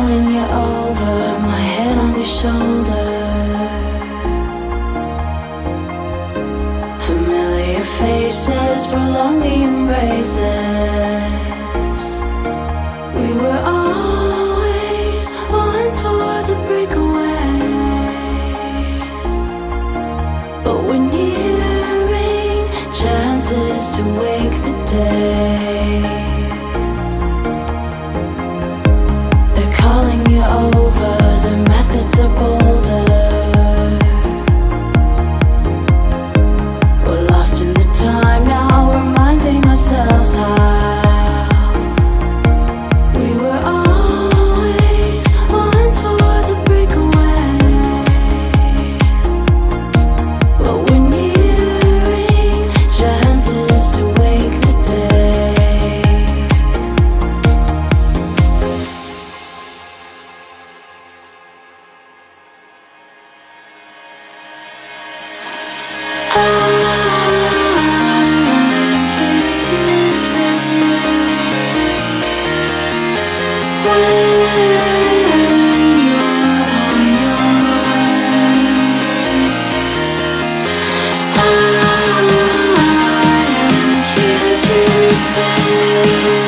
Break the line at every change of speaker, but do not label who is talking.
Falling you over, my head on your shoulder. Familiar faces prolong the embraces. We were always one for the breakaway. But we're nearing chances to wake the dead. Música